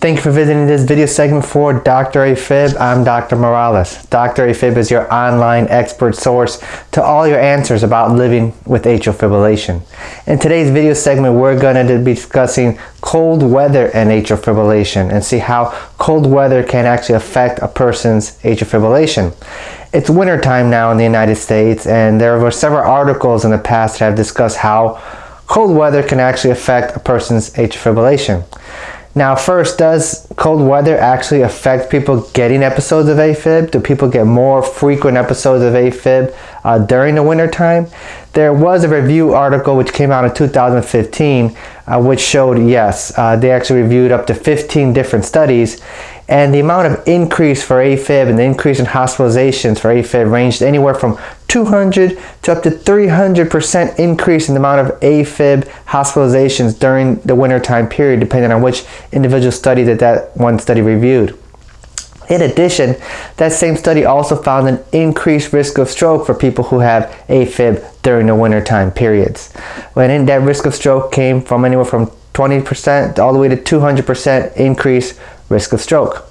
Thank you for visiting this video segment for Dr. AFib. I'm Dr. Morales. Dr. AFib is your online expert source to all your answers about living with atrial fibrillation. In today's video segment, we're going to be discussing cold weather and atrial fibrillation and see how cold weather can actually affect a person's atrial fibrillation. It's winter time now in the United States and there were several articles in the past that have discussed how cold weather can actually affect a person's atrial fibrillation. Now first, does cold weather actually affect people getting episodes of AFib? Do people get more frequent episodes of AFib uh, during the winter time? There was a review article which came out in 2015 uh, which showed yes, uh, they actually reviewed up to 15 different studies and the amount of increase for AFib and the increase in hospitalizations for AFib ranged anywhere from 200 to up to 300% increase in the amount of AFib hospitalizations during the wintertime period, depending on which individual study that that one study reviewed. In addition, that same study also found an increased risk of stroke for people who have AFib during the wintertime periods. When that risk of stroke came from anywhere from 20% all the way to 200% increase risk of stroke.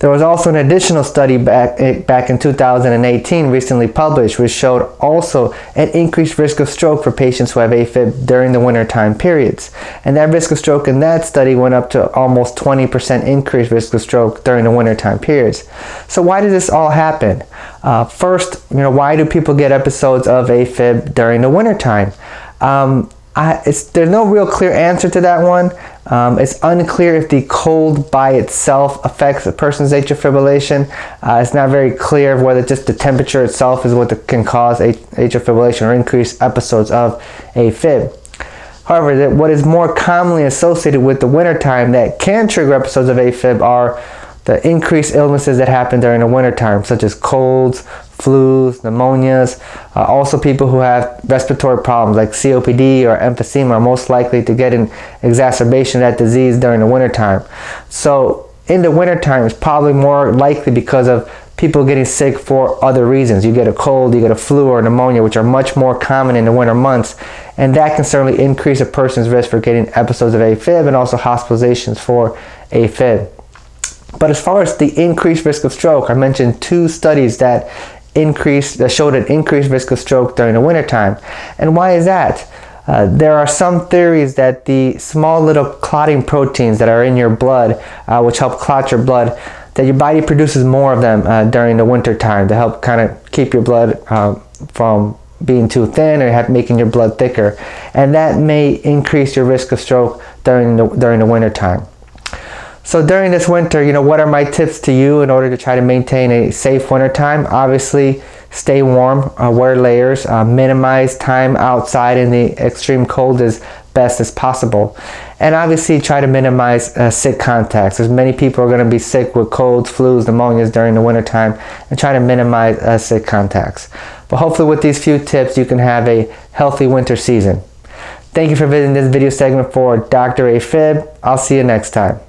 There was also an additional study back, eh, back in 2018 recently published which showed also an increased risk of stroke for patients who have AFib during the wintertime periods. And that risk of stroke in that study went up to almost 20% increased risk of stroke during the wintertime periods. So why did this all happen? Uh, first, you know, why do people get episodes of AFib during the wintertime? Um, I, there's no real clear answer to that one. Um, it's unclear if the cold by itself affects a person's atrial fibrillation. Uh, it's not very clear whether just the temperature itself is what can cause atrial fibrillation or increase episodes of AFib. However, what is more commonly associated with the wintertime that can trigger episodes of AFib are the increased illnesses that happen during the wintertime, such as colds, flus, pneumonias. Uh, also people who have respiratory problems like COPD or emphysema are most likely to get an exacerbation of that disease during the wintertime. So in the wintertime it's probably more likely because of people getting sick for other reasons. You get a cold, you get a flu or pneumonia, which are much more common in the winter months. And that can certainly increase a person's risk for getting episodes of AFib and also hospitalizations for AFib. But as far as the increased risk of stroke, I mentioned two studies that increased, that showed an increased risk of stroke during the wintertime. And why is that? Uh, there are some theories that the small little clotting proteins that are in your blood, uh, which help clot your blood, that your body produces more of them uh, during the winter time to help kind of keep your blood um, from being too thin or have, making your blood thicker. And that may increase your risk of stroke during the, during the winter time. So during this winter, you know, what are my tips to you in order to try to maintain a safe winter time? Obviously, stay warm, uh, wear layers, uh, minimize time outside in the extreme cold as best as possible. And obviously try to minimize uh, sick contacts. As many people are going to be sick with colds, flus, pneumonias during the winter time and try to minimize uh, sick contacts. But hopefully with these few tips, you can have a healthy winter season. Thank you for visiting this video segment for Dr. AFib. I'll see you next time.